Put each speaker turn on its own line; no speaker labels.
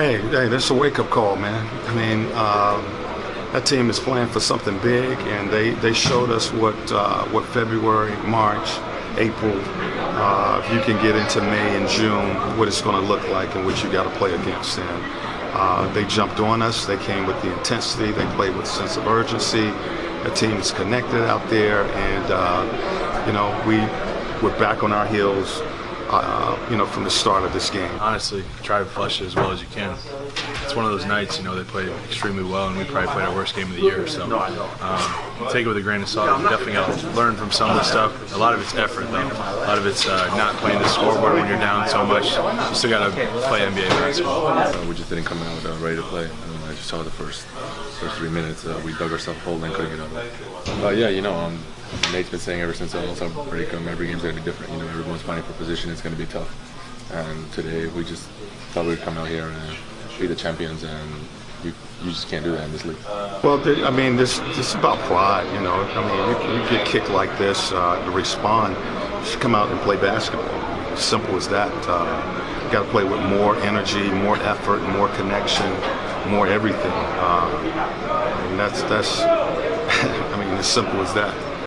Hey, hey, that's a wake-up call, man. I mean, um, that team is playing for something big, and they, they showed us what uh, what February, March, April, uh, if you can get into May and June, what it's going to look like and what you got to play against. And uh, they jumped on us. They came with the intensity. They played with a sense of urgency. The team is connected out there, and uh, you know we we're back on our heels uh, you know, from the start of this game.
Honestly, try to flush it as well as you can. It's one of those nights, you know, they played extremely well, and we probably played our worst game of the year. So um, take it with a grain of salt. We definitely got to learn from some of the stuff. A lot of it's effort, though. A lot of it's uh, not playing the scoreboard when you're down so much. You still got to play NBA basketball.
Uh, we just didn't come out uh, ready to play. I just saw the first first three minutes. Uh, we dug ourselves a hole and couldn't get out of it. yeah, you know, um, Nate's been saying ever since almost our break, come every game's going to be different. You know, everyone's fighting for position. It's going to be tough. And today we just thought we'd come out here and be the champions, and you, you just can't do that in this league.
Well, I mean, this this is about pride. You know, I mean, you, you get kicked like this uh, to respond. Just come out and play basketball. Simple as that. Uh, you got to play with more energy, more effort, more connection, more everything. Uh, and that's that's. I mean, as simple as that.